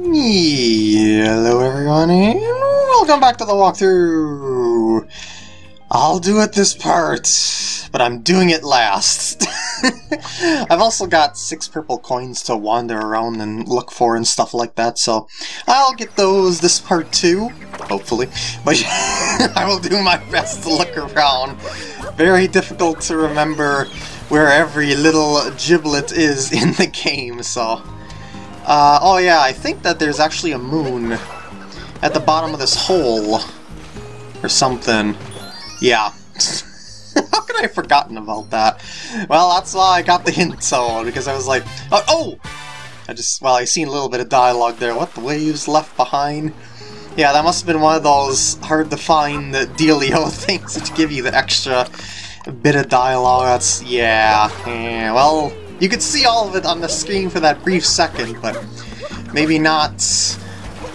Hello everyone and welcome back to the walkthrough! I'll do it this part, but I'm doing it last. I've also got six purple coins to wander around and look for and stuff like that, so I'll get those this part too, hopefully. But I will do my best to look around. Very difficult to remember where every little giblet is in the game, so... Uh, oh yeah, I think that there's actually a moon at the bottom of this hole. Or something. Yeah. How could I have forgotten about that? Well, that's why I got the hint so because I was like, oh, oh! I just, well, I seen a little bit of dialogue there. What, the waves left behind? Yeah, that must have been one of those hard-to-find dealio things that give you the extra bit of dialogue. That's, yeah, yeah, well, you could see all of it on the screen for that brief second, but maybe not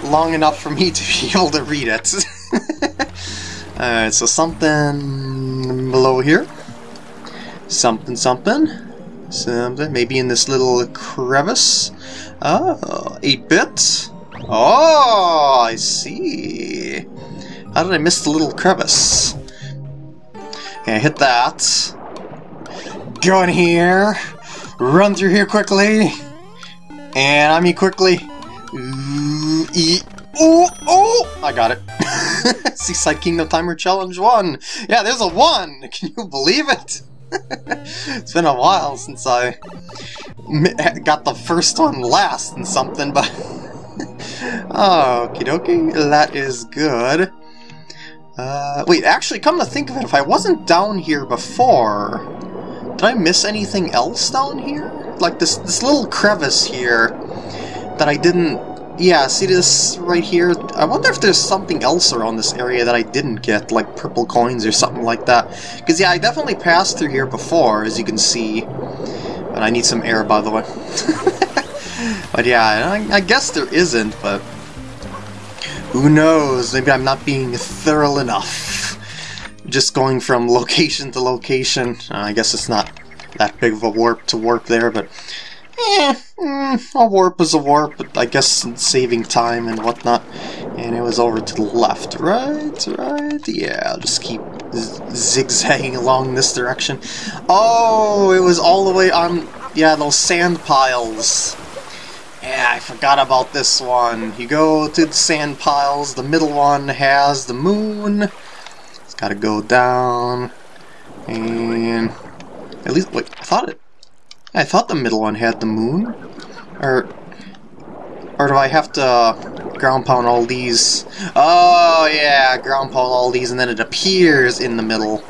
long enough for me to be able to read it. Alright, so something below here. Something, something. Something, maybe in this little crevice. Oh, 8-bit. Oh, I see. How did I miss the little crevice? Okay, hit that. Go in here. Run through here quickly. And I mean quickly. Ooh, e oh, oh! I got it. Seaside Kingdom Timer Challenge 1. Yeah, there's a 1! Can you believe it? it's been a while since I got the first one last and something, but... oh, okie dokie, that is good. Uh, wait, actually, come to think of it, if I wasn't down here before, did I miss anything else down here? Like this, this little crevice here that I didn't... Yeah, see this right here? I wonder if there's something else around this area that I didn't get, like purple coins or something like that. Because yeah, I definitely passed through here before, as you can see. And I need some air, by the way. but yeah, I, I guess there isn't, but... Who knows? Maybe I'm not being thorough enough just going from location to location. Uh, I guess it's not that big of a warp to warp there, but eh, mm, a warp is a warp, but I guess saving time and whatnot. And it was over to the left, right, right, yeah, I'll just keep zigzagging along this direction. Oh, it was all the way on, yeah, those sand piles. Yeah, I forgot about this one. You go to the sand piles, the middle one has the moon, Gotta go down, and at least wait. I thought it. I thought the middle one had the moon, or or do I have to ground pound all these? Oh yeah, ground pound all these, and then it appears in the middle.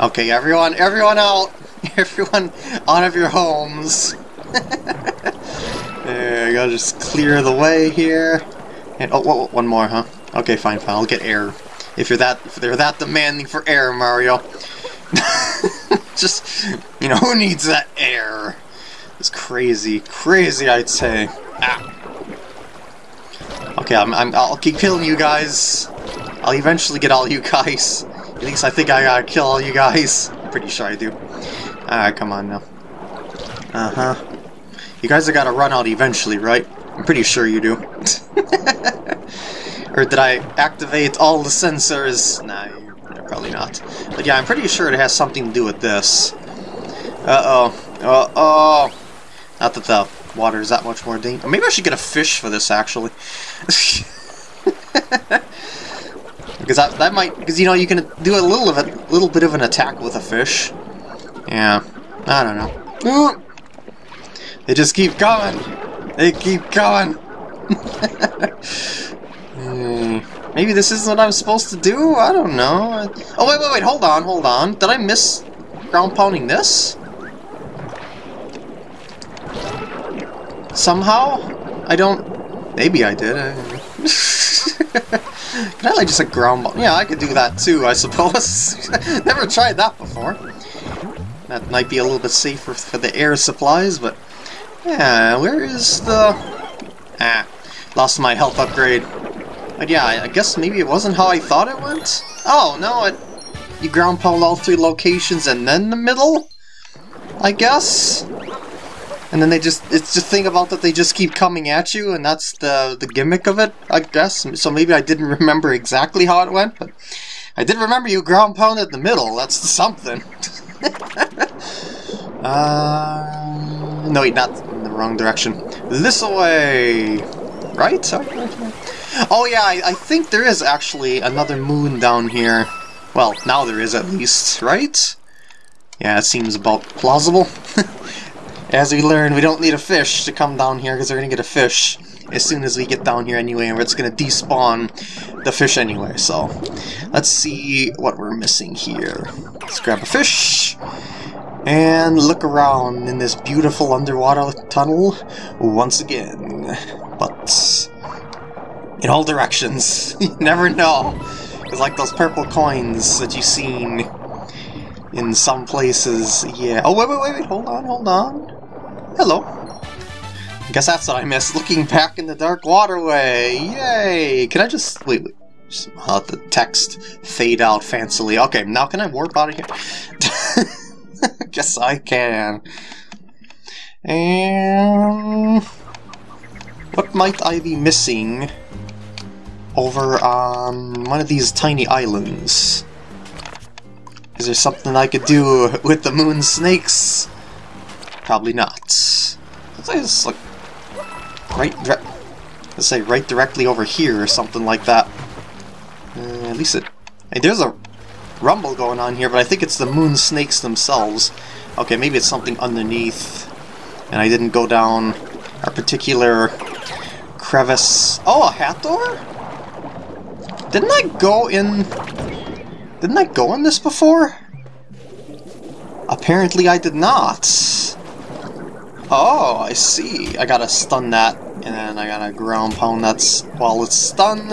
Okay, everyone, everyone out, everyone out of your homes. there, you gotta just clear the way here. And oh, whoa, one more, huh? Okay, fine, fine. I'll get air if you're that if they're that demanding for air, Mario. Just you know, who needs that air? It's crazy, crazy, I'd say. Ah. Okay, I'm, I'm, I'll keep killing you guys. I'll eventually get all you guys. At least I think I gotta kill all you guys. I'm pretty sure I do. Alright, come on now. Uh-huh. You guys have gotta run out eventually, right? I'm pretty sure you do. Or did I activate all the sensors? Nah, probably not. But yeah, I'm pretty sure it has something to do with this. Uh-oh. Uh-oh. Not that the water is that much more dangerous. Maybe I should get a fish for this, actually. because that, that might... Because, you know, you can do a little of a little bit of an attack with a fish. Yeah. I don't know. They just keep going. They keep going. Hmm. Maybe this isn't what I'm supposed to do? I don't know. Oh, wait, wait, wait, hold on, hold on. Did I miss ground pounding this? Somehow? I don't... Maybe I did. Can I like just a ground Yeah, I could do that too, I suppose. Never tried that before. That might be a little bit safer for the air supplies, but... Yeah, where is the... Ah, lost my health upgrade. But yeah, I guess maybe it wasn't how I thought it went? Oh, no, it... You ground pound all three locations and then the middle? I guess? and then they just it's the thing about that they just keep coming at you and that's the the gimmick of it i guess so maybe i didn't remember exactly how it went but i did remember you ground pounded the middle that's something uh no wait not in the wrong direction this way right oh yeah I, I think there is actually another moon down here well now there is at least right yeah, it seems about plausible. as we learn, we don't need a fish to come down here because we're going to get a fish as soon as we get down here anyway, and it's going to despawn the fish anyway, so let's see what we're missing here. Let's grab a fish and look around in this beautiful underwater tunnel once again. But in all directions, you never know. It's like those purple coins that you've seen in some places, yeah. Oh, wait, wait, wait, wait, hold on, hold on. Hello. I guess that's what I missed, looking back in the dark waterway. Yay! Can I just... Wait, wait. Just let the text fade out fancily. Okay, now can I warp out of here? guess I can. And... What might I be missing over on one of these tiny islands? Is there something I could do with the moon snakes? Probably not. Let's like right let's say right directly over here or something like that. Uh, at least it hey, there's a rumble going on here, but I think it's the moon snakes themselves. Okay, maybe it's something underneath and I didn't go down a particular crevice. Oh, a hat door? Didn't I go in didn't I go in this before? Apparently I did not. Oh, I see. I gotta stun that, and then I gotta ground pound that while it's stunned.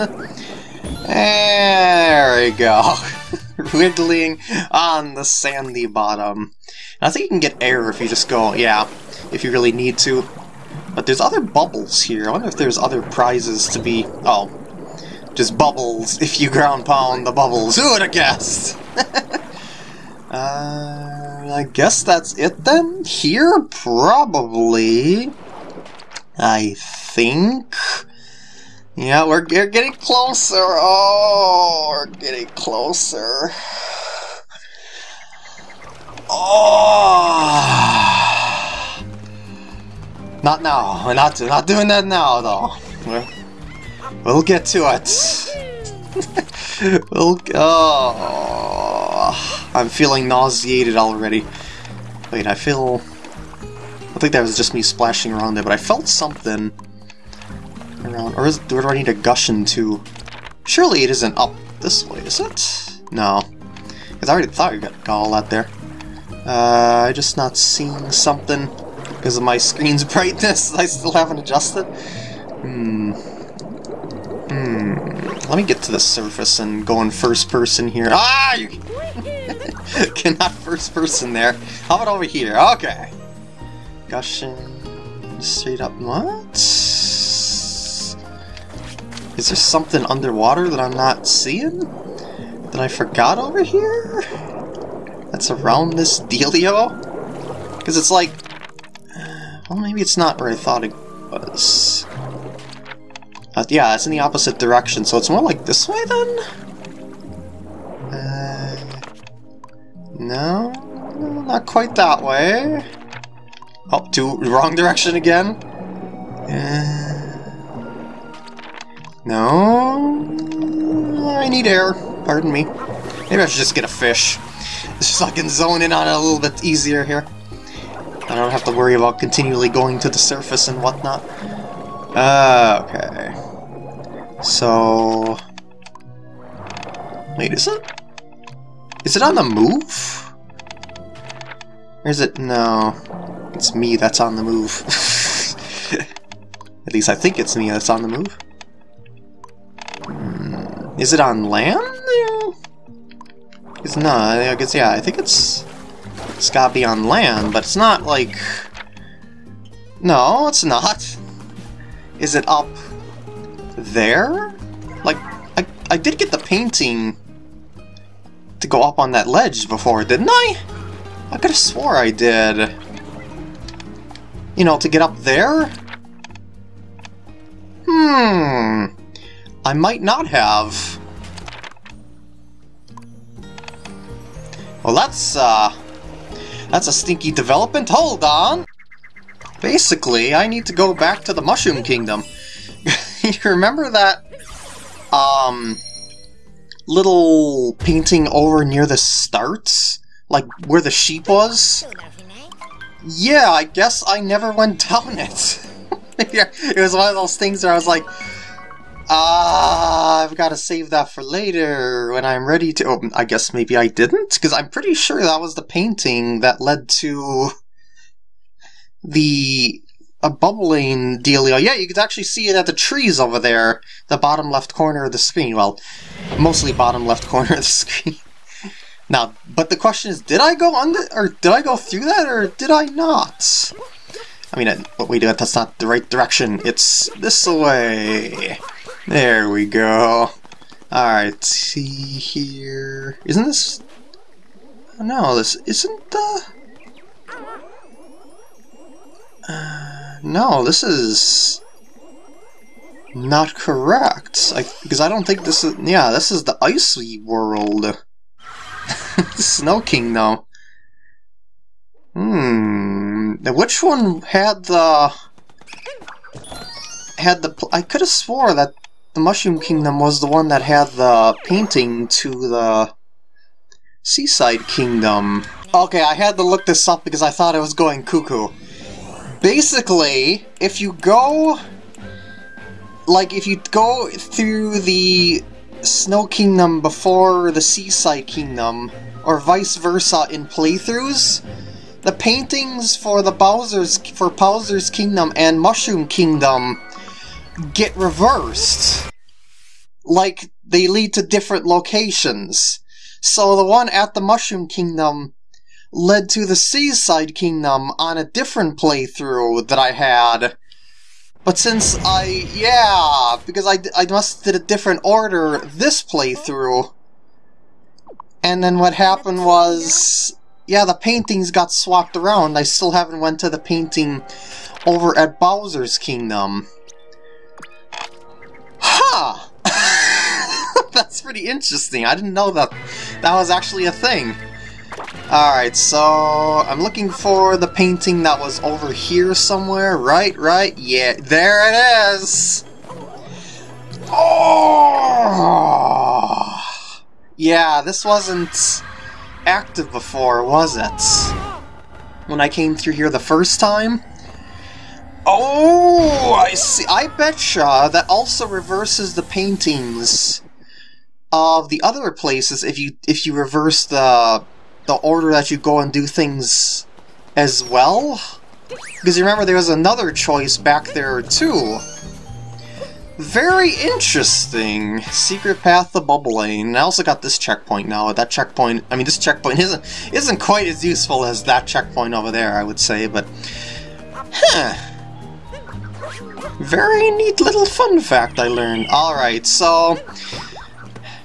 There we go. Wiggling on the sandy bottom. And I think you can get air if you just go, yeah, if you really need to. But there's other bubbles here. I wonder if there's other prizes to be... Oh, just bubbles if you ground pound the bubbles. Who would have guessed? uh, I guess that's it then? Here? Probably. I think. Yeah, we're, we're getting closer. Oh, we're getting closer. Oh. Not now. We're not, not doing that now, though. We're, We'll get to it. we'll... Oh, I'm feeling nauseated already. Wait, I feel... I think that was just me splashing around there, but I felt something around... Or is, do I need to gush into... Surely it isn't up this way, is it? No. Because I already thought you got, got all that there. Uh, I'm just not seeing something because of my screen's brightness. I still haven't adjusted. Hmm. Hmm. Let me get to the surface and go in first person here. Ah! You cannot first person there. How about over here? Okay. Gushing straight up. What? Is there something underwater that I'm not seeing? That I forgot over here? That's around this dealio? Because it's like... Well, maybe it's not where I thought it was. Uh, yeah, it's in the opposite direction, so it's more like this way then? Uh, no, not quite that way. Oh, to the wrong direction again. Uh, no, I need air. Pardon me. Maybe I should just get a fish. Just so I can zone in on it a little bit easier here. I don't have to worry about continually going to the surface and whatnot. Uh, okay. So... Wait, is it? Is it on the move? Or is it? No. It's me that's on the move. At least I think it's me that's on the move. Hmm. Is it on land? It's not. I guess, yeah, I think it's... It's gotta be on land, but it's not like... No, it's not. Is it up there? Like, I, I did get the painting to go up on that ledge before, didn't I? I could have swore I did. you know, to get up there? Hmm. I might not have. Well, that's, uh... That's a stinky development. Hold on! Basically, I need to go back to the Mushroom Kingdom. you remember that, um... Little painting over near the starts? Like, where the sheep was? Yeah, I guess I never went down it. it was one of those things where I was like, Ah, uh, I've got to save that for later when I'm ready to. Oh, I guess maybe I didn't, because I'm pretty sure that was the painting that led to the a bubbling dealio. Yeah, you could actually see it at the trees over there, the bottom left corner of the screen. Well, mostly bottom left corner of the screen. now, but the question is, did I go under, or did I go through that, or did I not? I mean, what did, that's not the right direction. It's this way. There we go. Alright, see here. Isn't this... No, this isn't the... Uh, no, this is... Not correct. I, because I don't think this is... Yeah, this is the icy world. Snow Kingdom. Hmm. Which one had the... Had the... I could have swore that the Mushroom Kingdom was the one that had the painting to the Seaside Kingdom. Okay, I had to look this up because I thought I was going cuckoo. Basically, if you go... Like, if you go through the Snow Kingdom before the Seaside Kingdom, or vice versa in playthroughs, the paintings for the Bowser's for Bowser's Kingdom and Mushroom Kingdom get reversed. Like, they lead to different locations. So the one at the Mushroom Kingdom led to the Seaside Kingdom on a different playthrough that I had. But since I, yeah, because I, I must did a different order this playthrough. And then what happened was, yeah, the paintings got swapped around. I still haven't went to the painting over at Bowser's Kingdom. That's pretty interesting. I didn't know that that was actually a thing. Alright, so I'm looking for the painting that was over here somewhere. Right, right? Yeah, there it is! Oh! Yeah, this wasn't active before, was it? When I came through here the first time? Oh, I see. I betcha that also reverses the paintings of the other places if you if you reverse the the order that you go and do things as well. Because you remember there was another choice back there too. Very interesting. Secret path to Bubblaine. I also got this checkpoint now. That checkpoint, I mean, this checkpoint isn't isn't quite as useful as that checkpoint over there, I would say, but huh. Very neat little fun fact I learned. Alright, so...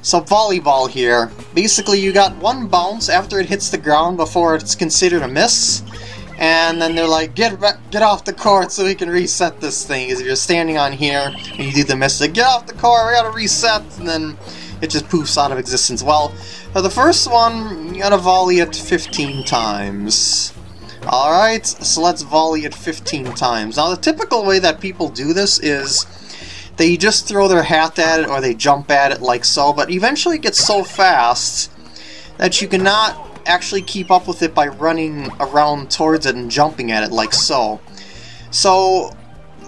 So volleyball here. Basically you got one bounce after it hits the ground before it's considered a miss. And then they're like, get get off the court so we can reset this thing. Because if you're standing on here and you do the miss, like, get off the court, we gotta reset, and then it just poofs out of existence. Well, for the first one, you gotta volley it 15 times. Alright, so let's volley it 15 times. Now the typical way that people do this is they just throw their hat at it or they jump at it like so, but eventually it gets so fast that you cannot actually keep up with it by running around towards it and jumping at it like so. So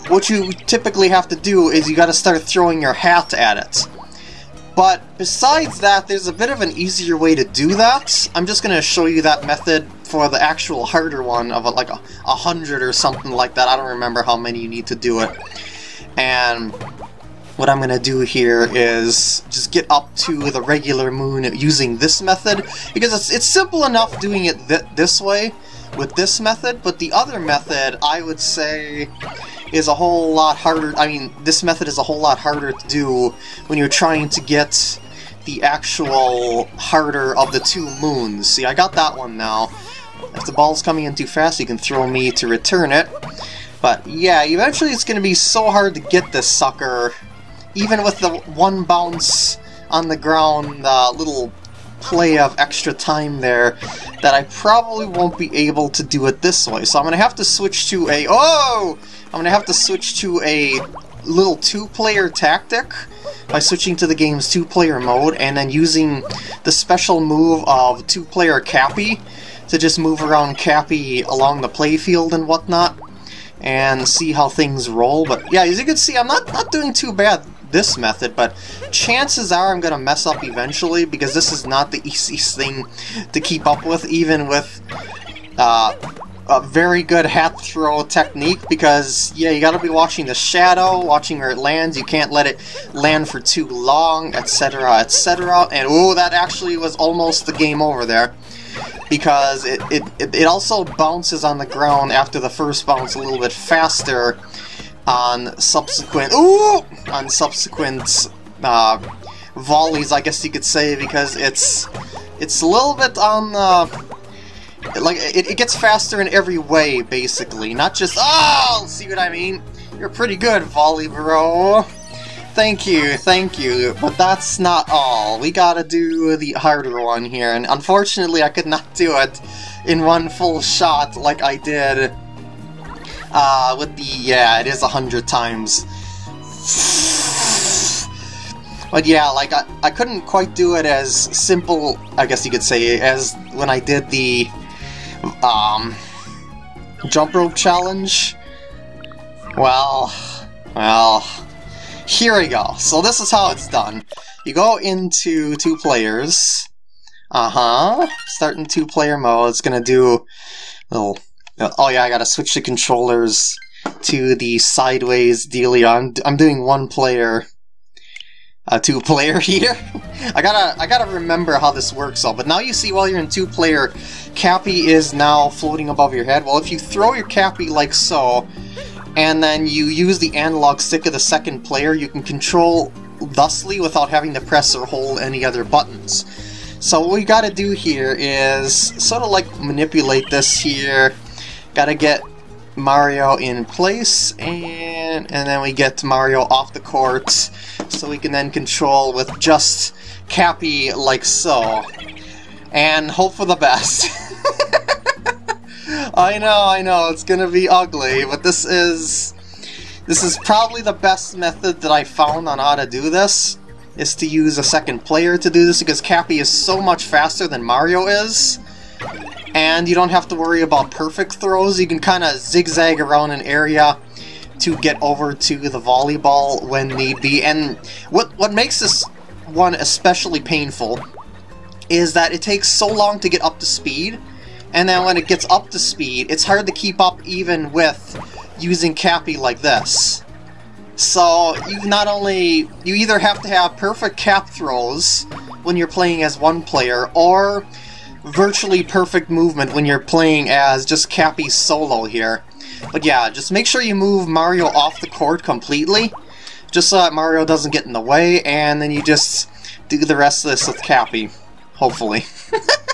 what you typically have to do is you gotta start throwing your hat at it. But besides that, there's a bit of an easier way to do that. I'm just to show you that method for the actual harder one of a, like a, a hundred or something like that. I don't remember how many you need to do it. And what I'm to do here is just get up to the regular moon using this method, because it's, it's simple enough doing it th this way with this method, but the other method, I would say, is a whole lot harder. I mean, this method is a whole lot harder to do when you're trying to get the actual harder of the two moons. See, I got that one now. If the ball's coming in too fast, you can throw me to return it. But yeah, eventually it's going to be so hard to get this sucker, even with the one bounce on the ground, uh, little play of extra time there, that I probably won't be able to do it this way. So I'm going to have to switch to a... Oh! I'm going to have to switch to a little two-player tactic by switching to the game's two-player mode and then using the special move of two-player Cappy to just move around Cappy along the playfield and whatnot and see how things roll. But yeah, as you can see, I'm not, not doing too bad this method, but chances are I'm going to mess up eventually because this is not the easiest thing to keep up with, even with uh, a very good hat throw technique because, yeah, you gotta be watching the shadow, watching where it lands, you can't let it land for too long, etc., etc., and oh, that actually was almost the game over there because it, it, it also bounces on the ground after the first bounce a little bit faster on subsequent ooh, on subsequent uh, volleys, I guess you could say, because it's it's a little bit on the like it, it gets faster in every way, basically, not just oh, see what I mean? You're pretty good, volley bro. Thank you, thank you, but that's not all. We gotta do the harder one here, and unfortunately I could not do it in one full shot like I did uh, with the, yeah, it is a hundred times. But yeah, like, I, I couldn't quite do it as simple, I guess you could say, as when I did the um, jump rope challenge? Well, well, here we go. So this is how it's done. You go into two players. Uh-huh. Starting two-player mode. It's gonna do little... Oh yeah, I gotta switch the controllers to the sideways dealie. I'm, I'm doing one player a two player here. I gotta I gotta remember how this works all, but now you see while you're in two player, Cappy is now floating above your head. Well if you throw your Cappy like so, and then you use the analog stick of the second player, you can control thusly without having to press or hold any other buttons. So what we gotta do here is sort of like manipulate this here. Gotta get Mario in place, and, and then we get Mario off the court, so we can then control with just Cappy like so. And hope for the best. I know, I know, it's gonna be ugly, but this is... This is probably the best method that I found on how to do this, is to use a second player to do this, because Cappy is so much faster than Mario is, and you don't have to worry about perfect throws. You can kind of zigzag around an area to get over to the volleyball when need be. And what what makes this one especially painful is that it takes so long to get up to speed, and then when it gets up to speed, it's hard to keep up even with using Cappy like this. So you not only you either have to have perfect cap throws when you're playing as one player, or virtually perfect movement when you're playing as just Cappy solo here. But yeah, just make sure you move Mario off the court completely, just so that Mario doesn't get in the way, and then you just do the rest of this with Cappy. Hopefully.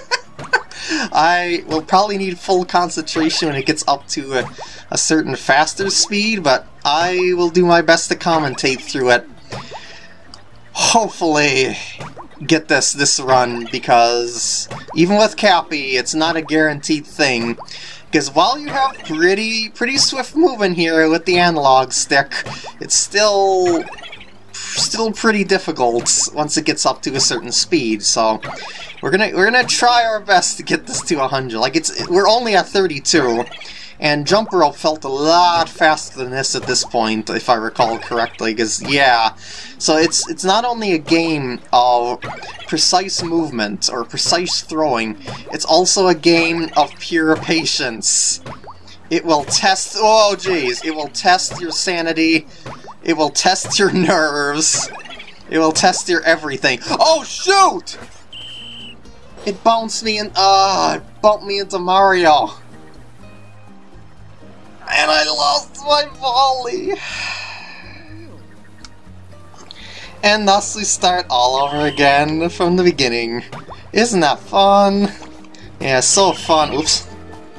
I will probably need full concentration when it gets up to a, a certain faster speed, but I will do my best to commentate through it. Hopefully, get this this run because even with Cappy, it's not a guaranteed thing. Because while you have pretty pretty swift movement here with the analog stick, it's still still pretty difficult once it gets up to a certain speed. So we're gonna we're gonna try our best to get this to 100. Like it's we're only at 32. And Jump Rope felt a lot faster than this at this point, if I recall correctly, because, yeah. So it's it's not only a game of precise movement or precise throwing, it's also a game of pure patience. It will test... Oh, jeez. It will test your sanity. It will test your nerves. It will test your everything. Oh, shoot! It bounced me in... Ah, uh, it bumped me into Mario. And I lost my volley! And thus we start all over again from the beginning. Isn't that fun? Yeah, so fun. Oops.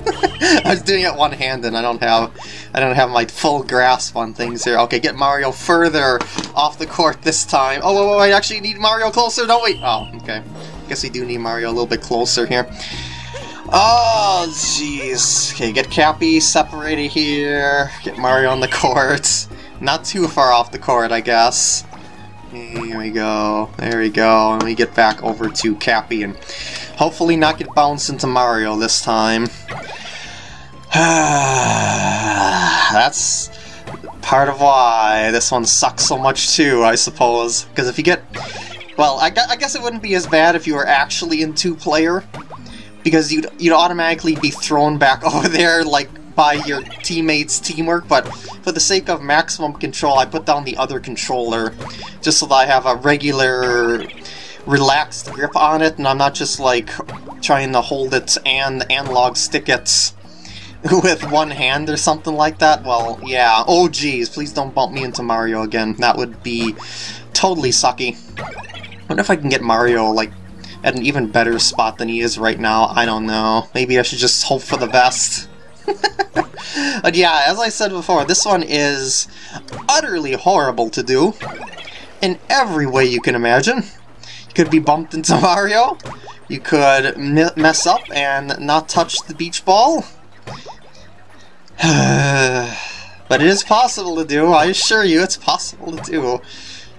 I was doing it one-handed. I don't have, I don't have my full grasp on things here. Okay, get Mario further off the court this time. Oh, wait, wait, wait, actually need Mario closer, don't we? Oh, okay. I guess we do need Mario a little bit closer here. Oh, jeez. Okay, get Cappy separated here. Get Mario on the court. Not too far off the court, I guess. Here we go. There we go. And we get back over to Cappy and hopefully not get bounced into Mario this time. That's part of why this one sucks so much too, I suppose. Because if you get... Well, I, I guess it wouldn't be as bad if you were actually in two-player. Because you'd, you'd automatically be thrown back over there, like, by your teammates' teamwork, but for the sake of maximum control, I put down the other controller, just so that I have a regular, relaxed grip on it, and I'm not just, like, trying to hold it and analog stick it with one hand or something like that. Well, yeah. Oh, geez, please don't bump me into Mario again. That would be totally sucky. I wonder if I can get Mario, like, at an even better spot than he is right now. I don't know. Maybe I should just hope for the best. but yeah, as I said before, this one is utterly horrible to do. In every way you can imagine. You could be bumped into Mario. You could mess up and not touch the beach ball. but it is possible to do, I assure you it's possible to do.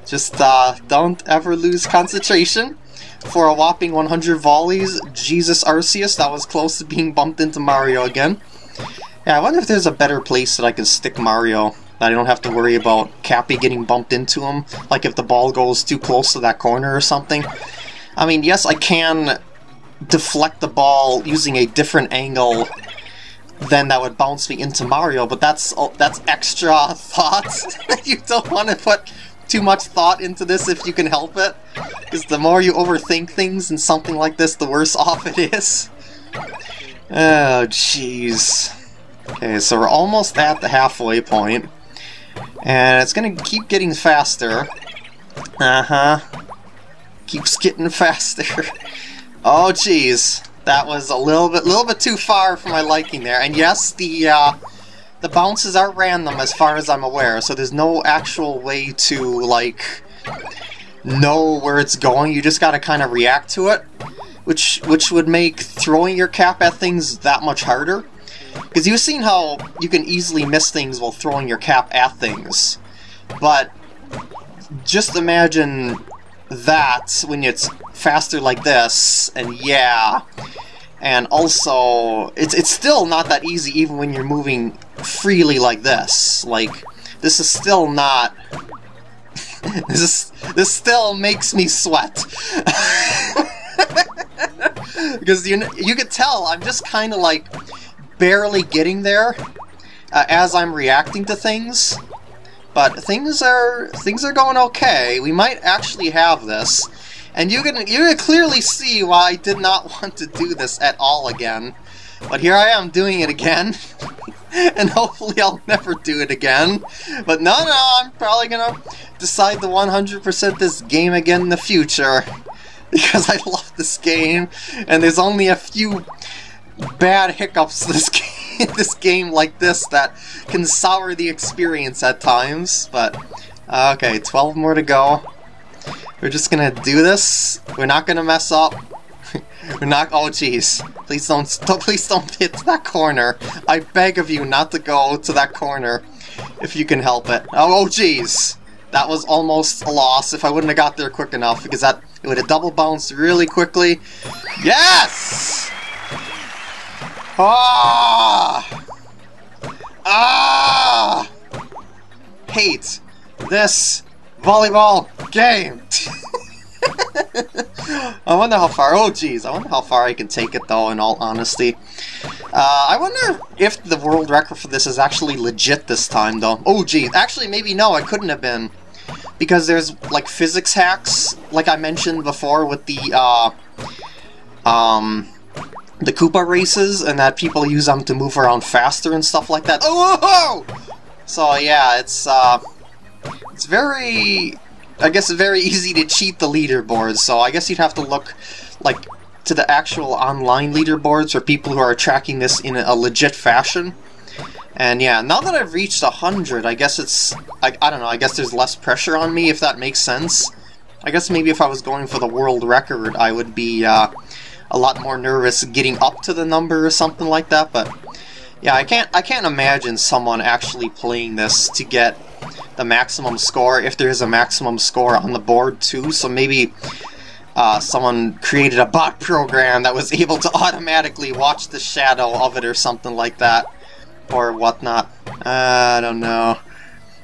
Just uh, don't ever lose concentration. For a whopping 100 volleys, Jesus Arceus, that was close to being bumped into Mario again. Yeah, I wonder if there's a better place that I can stick Mario that I don't have to worry about Cappy getting bumped into him, like if the ball goes too close to that corner or something. I mean, yes, I can deflect the ball using a different angle than that would bounce me into Mario, but that's oh, that's extra thought. you don't want to put too much thought into this if you can help it, because the more you overthink things in something like this, the worse off it is. Oh, jeez. Okay, so we're almost at the halfway point, and it's gonna keep getting faster. Uh-huh. Keeps getting faster. oh, jeez. That was a little bit, little bit too far for my liking there. And yes, the uh, the bounces are random as far as I'm aware, so there's no actual way to like know where it's going. You just gotta kind of react to it, which which would make throwing your cap at things that much harder. Because you've seen how you can easily miss things while throwing your cap at things, but just imagine that when it's faster like this, and yeah, and also it's it's still not that easy even when you're moving freely like this. Like this is still not. this is this still makes me sweat. because you you could tell I'm just kind of like barely getting there uh, as I'm reacting to things. But things are things are going okay. We might actually have this. And you can you can clearly see why I did not want to do this at all again. But here I am doing it again. and hopefully I'll never do it again. But no, no, I'm probably gonna decide to 100% this game again in the future. Because I love this game, and there's only a few bad hiccups this game, this game like this that can sour the experience at times. But, uh, okay, 12 more to go. We're just gonna do this. We're not gonna mess up. We're not- oh jeez. Please don't- please don't hit that corner. I beg of you not to go to that corner. If you can help it. Oh, oh jeez. That was almost a loss if I wouldn't have got there quick enough, because that it would have double bounced really quickly. Yes! Ah! Ah! Hate this volleyball game. I wonder how far. Oh, geez. I wonder how far I can take it, though. In all honesty, uh, I wonder if the world record for this is actually legit this time, though. Oh, geez. Actually, maybe no. It couldn't have been because there's like physics hacks, like I mentioned before, with the uh, um, the Koopa races, and that people use them to move around faster and stuff like that. Oh! So yeah, it's uh, it's very, I guess, very easy to cheat the leaderboards, so I guess you'd have to look, like, to the actual online leaderboards for people who are tracking this in a legit fashion. And yeah, now that I've reached 100, I guess it's... I, I don't know, I guess there's less pressure on me, if that makes sense. I guess maybe if I was going for the world record, I would be uh, a lot more nervous getting up to the number or something like that, but... Yeah, I can't I can't imagine someone actually playing this to get the maximum score, if there is a maximum score on the board too, so maybe uh, someone created a bot program that was able to automatically watch the shadow of it or something like that, or whatnot. Uh, I don't know.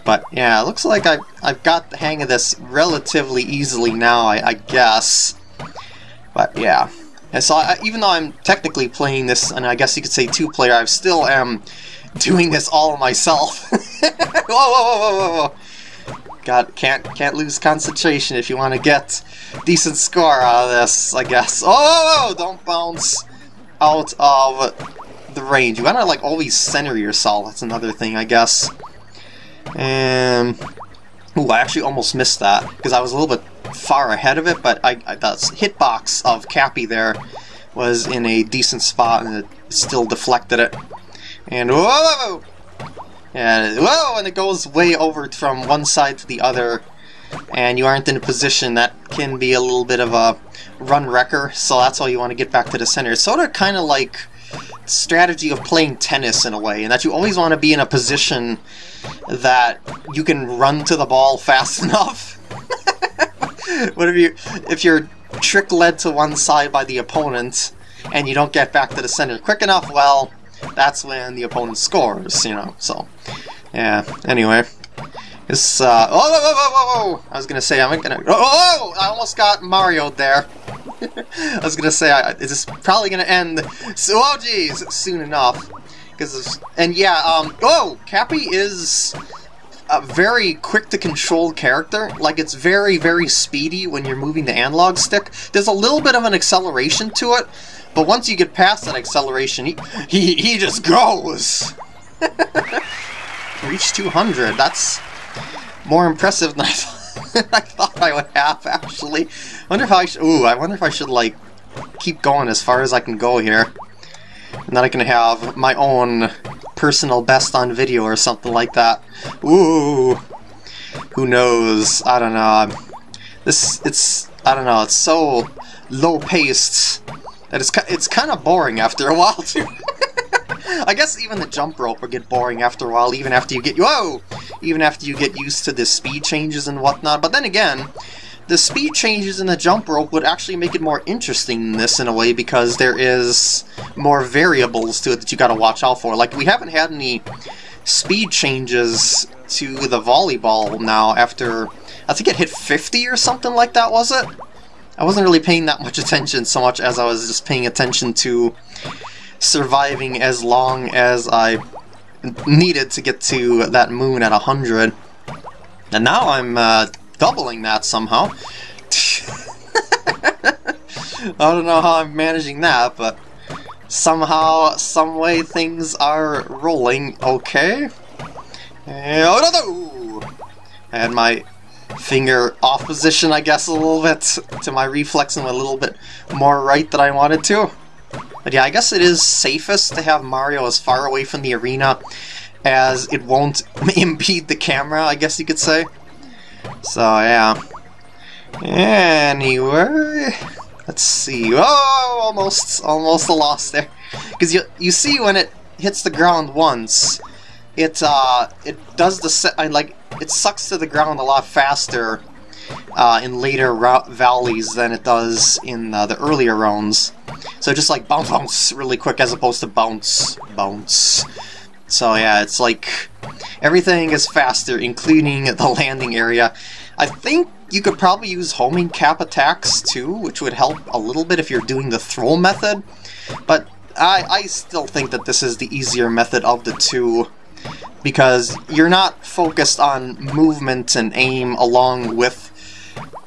But yeah, it looks like I've, I've got the hang of this relatively easily now, I, I guess. But yeah. And so I, even though I'm technically playing this, and I guess you could say two-player, I still am doing this all myself. whoa, whoa, whoa, whoa, whoa. God, can't can't lose concentration if you want to get decent score out of this, I guess. Oh, don't bounce out of the range. You gotta like always center yourself. That's another thing, I guess. And ooh, I actually almost missed that because I was a little bit far ahead of it, but I, I the hitbox of Cappy there was in a decent spot and it still deflected it. And whoa! And whoa, and it goes way over from one side to the other, and you aren't in a position that can be a little bit of a run wrecker, so that's why you want to get back to the center. It's sort of kind of like strategy of playing tennis in a way, and that you always want to be in a position that you can run to the ball fast enough. what if you if you're trick led to one side by the opponent and you don't get back to the center quick enough, well, that's when the opponent scores, you know, so, yeah, anyway. This, uh, oh, whoa, whoa, whoa, whoa, I was gonna say, I'm gonna, oh, oh, I almost got Mario there. I was gonna say, I, it's probably gonna end, so, oh geez, soon enough. Because, and yeah, um, oh, Cappy is a very quick to control character. Like, it's very, very speedy when you're moving the analog stick. There's a little bit of an acceleration to it, but once you get past that acceleration, he, he, he just goes! Reach 200, that's more impressive than I, th I thought I would have, actually. I wonder if I should, ooh, I wonder if I should, like, keep going as far as I can go here. And then I can have my own personal best on video or something like that. Ooh! Who knows? I don't know. This, it's, I don't know, it's so low-paced that it's, it's kind of boring after a while, too. I guess even the jump rope will get boring after a while, even after you get whoa, even after you get used to the speed changes and whatnot. But then again, the speed changes in the jump rope would actually make it more interesting in this in a way because there is more variables to it that you got to watch out for. Like we haven't had any speed changes to the volleyball now after I think it hit 50 or something like that, was it? I wasn't really paying that much attention so much as I was just paying attention to surviving as long as I needed to get to that moon at 100. And now I'm uh, doubling that somehow. I don't know how I'm managing that, but somehow, some way things are rolling okay. And, no. and my finger off position, I guess, a little bit to my reflex and a little bit more right than I wanted to. But yeah, I guess it is safest to have Mario as far away from the arena as it won't impede the camera, I guess you could say. So, yeah. Anyway, let's see. Oh, almost, almost a loss there. Because you, you see when it hits the ground once, it, uh, it does the, set, like, it sucks to the ground a lot faster uh, in later valleys than it does in uh, the earlier rounds. So just like bounce, bounce really quick as opposed to bounce, bounce. So yeah, it's like everything is faster, including the landing area. I think you could probably use homing cap attacks too, which would help a little bit if you're doing the throw method. But I, I still think that this is the easier method of the two because you're not focused on movement and aim along with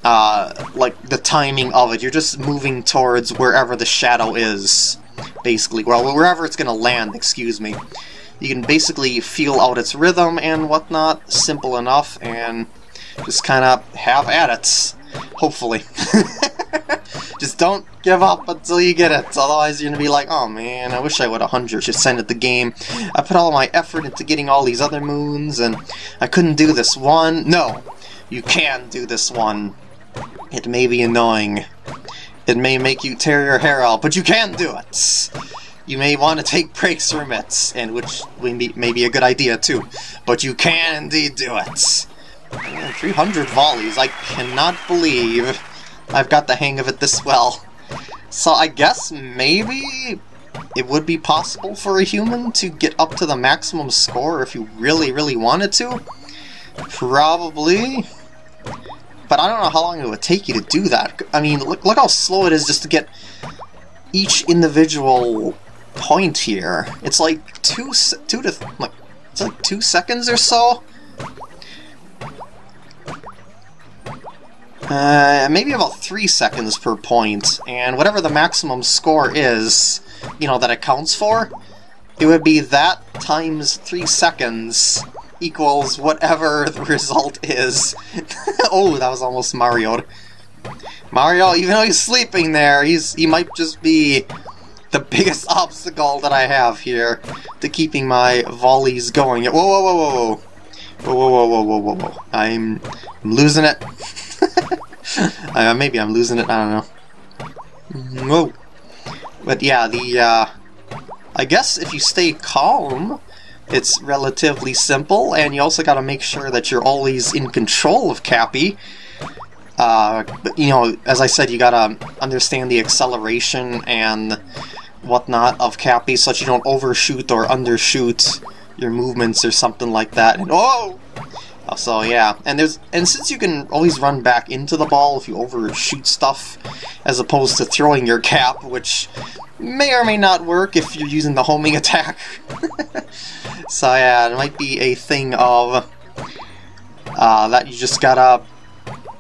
uh, like the timing of it. You're just moving towards wherever the shadow is, basically. Well, wherever it's going to land, excuse me. You can basically feel out its rhythm and whatnot, simple enough, and just kind of have at it, hopefully. Just don't give up until you get it. Otherwise, you're gonna be like, oh man, I wish I would 100% at the game. I put all my effort into getting all these other moons, and I couldn't do this one. No, you can do this one. It may be annoying. It may make you tear your hair out, but you can do it. You may want to take breaks from it, and which may be a good idea too. But you can indeed do it. Man, 300 volleys. I cannot believe I've got the hang of it this well. So I guess maybe it would be possible for a human to get up to the maximum score if you really, really wanted to. Probably. But I don't know how long it would take you to do that. I mean, look, look how slow it is just to get each individual point here. It's like two, two to, like, it's like two seconds or so? Uh, maybe about three seconds per point, and whatever the maximum score is, you know, that it counts for, it would be that times three seconds equals whatever the result is. oh, that was almost Mario. Mario, even though he's sleeping there, he's he might just be the biggest obstacle that I have here to keeping my volleys going. Whoa, whoa, whoa, whoa, whoa. Whoa, whoa, whoa, whoa, whoa, whoa, I'm, losing it. uh, maybe I'm losing it, I don't know. Whoa. But yeah, the, uh, I guess if you stay calm, it's relatively simple, and you also gotta make sure that you're always in control of Cappy. Uh, but, you know, as I said, you gotta understand the acceleration and whatnot of Cappy so that you don't overshoot or undershoot your movements or something like that. And, oh! So yeah, and there's and since you can always run back into the ball if you overshoot stuff, as opposed to throwing your cap, which may or may not work if you're using the homing attack. so yeah, it might be a thing of uh, that you just gotta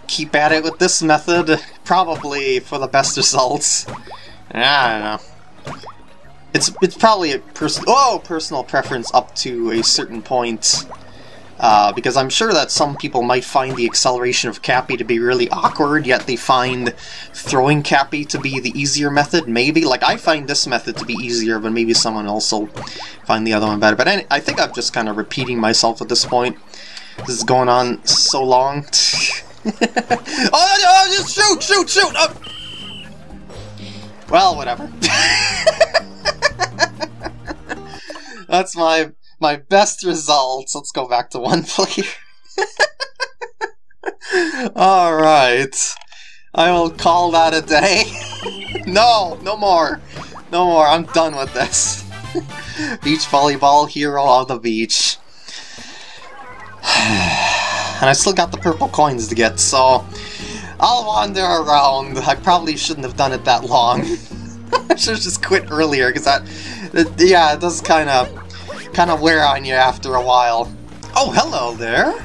keep at it with this method, probably for the best results. I don't know. It's it's probably a person oh personal preference up to a certain point. Uh, because I'm sure that some people might find the acceleration of Cappy to be really awkward, yet they find throwing Cappy to be the easier method, maybe. Like, I find this method to be easier, but maybe someone else will find the other one better. But I think I'm just kind of repeating myself at this point. This is going on so long. oh, oh, just shoot, shoot, shoot! Oh. Well, whatever. That's my my best results. Let's go back to one player. Alright. I will call that a day. no, no more. No more. I'm done with this. beach volleyball hero of the beach. and I still got the purple coins to get, so I'll wander around. I probably shouldn't have done it that long. I should have just quit earlier, because that, it, yeah, it does kind of kind of wear on you after a while. Oh, hello there!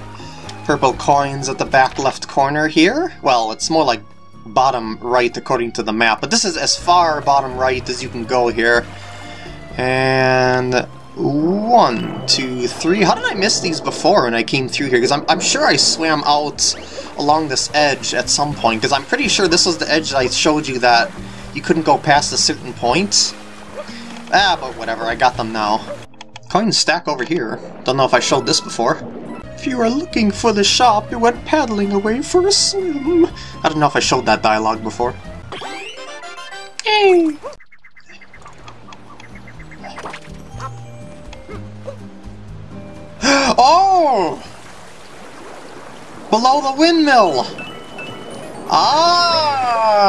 Purple coins at the back left corner here. Well, it's more like bottom right according to the map, but this is as far bottom right as you can go here. And one, two, three. How did I miss these before when I came through here? Because I'm, I'm sure I swam out along this edge at some point, because I'm pretty sure this was the edge that I showed you that you couldn't go past a certain point. Ah, but whatever, I got them now. Coins stack over here. Don't know if I showed this before. If you are looking for the shop, you went paddling away for a swim. I don't know if I showed that dialogue before. Hey! Oh! Below the windmill! Ah!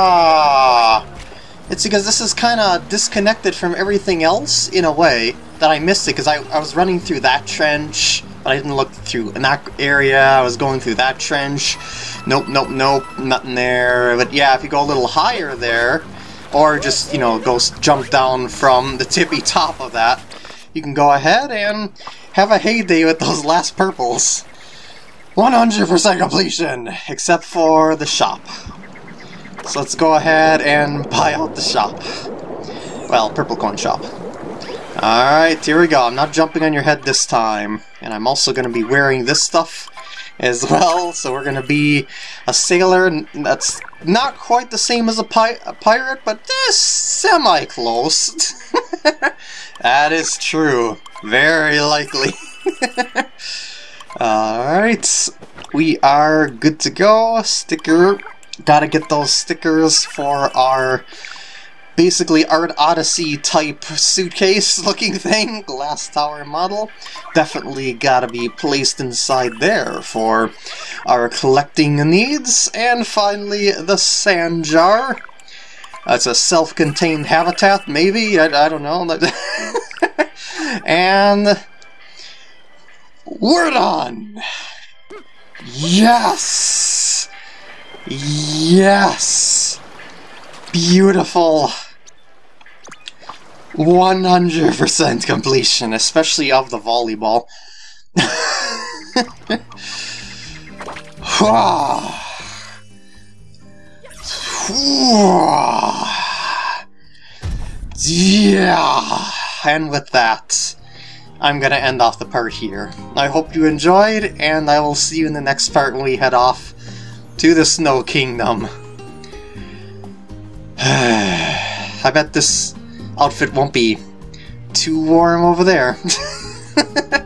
It's because this is kind of disconnected from everything else, in a way that I missed it because I, I was running through that trench, but I didn't look through in that area. I was going through that trench. Nope, nope, nope, nothing there. But yeah, if you go a little higher there, or just, you know, go jump down from the tippy top of that, you can go ahead and have a heyday with those last purples. 100% completion, except for the shop. So let's go ahead and buy out the shop. Well, purple coin shop. Alright, here we go. I'm not jumping on your head this time. And I'm also going to be wearing this stuff as well. So we're gonna be a sailor that's not quite the same as a, pi a pirate, but eh, semi-close. that is true. Very likely. Alright, we are good to go. Sticker. Gotta get those stickers for our basically Art Odyssey type suitcase looking thing, glass tower model. Definitely gotta be placed inside there for our collecting needs. And finally, the sand jar. That's a self-contained habitat, maybe? I, I don't know. and... We're done! Yes! Yes! Beautiful! 100% completion, especially of the volleyball. yeah, and with that, I'm gonna end off the part here. I hope you enjoyed, and I will see you in the next part when we head off to the Snow Kingdom. I bet this outfit won't be too warm over there.